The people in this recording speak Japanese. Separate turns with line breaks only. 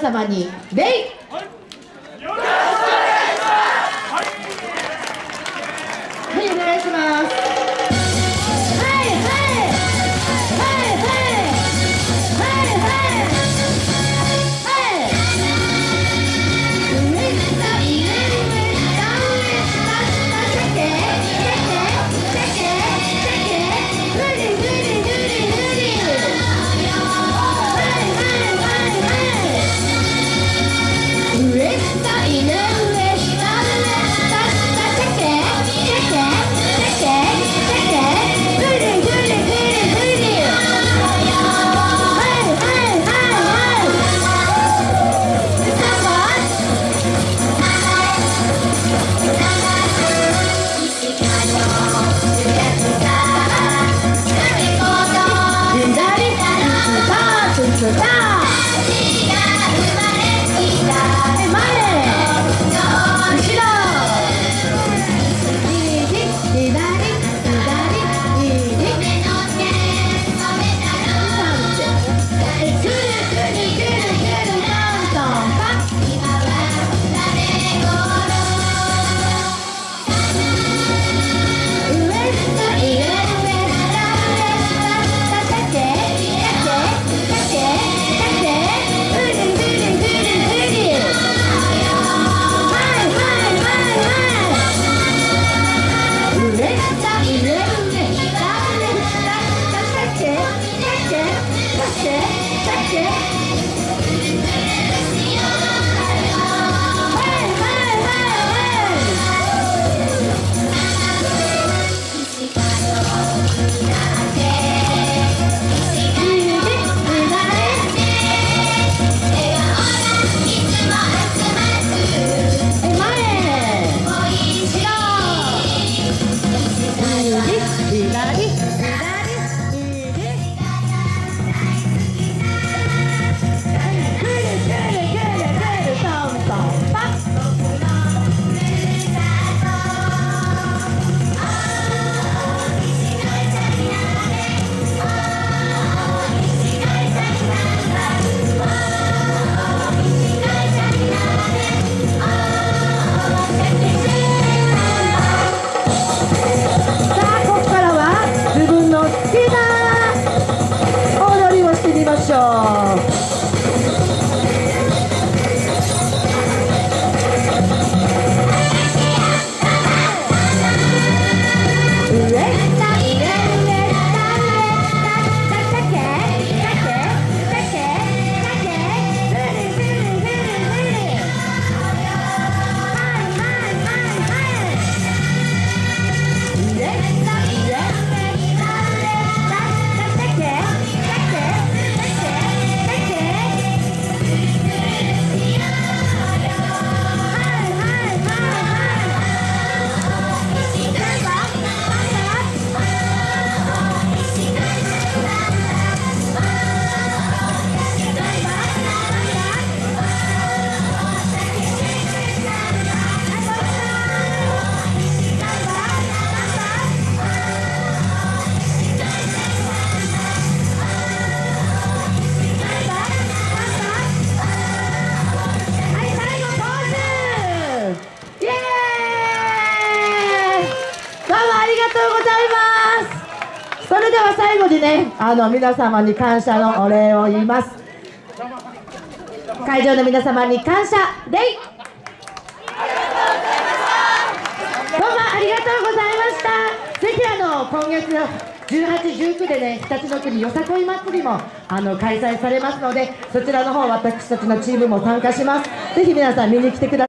皆様に礼。Tonight. 이네 딱 이네 딱 이네 딱딱 ましょう。最後にねあの皆様に感謝のお礼を言います会場の皆様に感謝礼どうもありがとうございましたぜひあの今月18、19でね、日立の国よさこい祭りもあの開催されますので、そちらの方、私たちのチームも参加します。ぜひ皆さん見に来てください。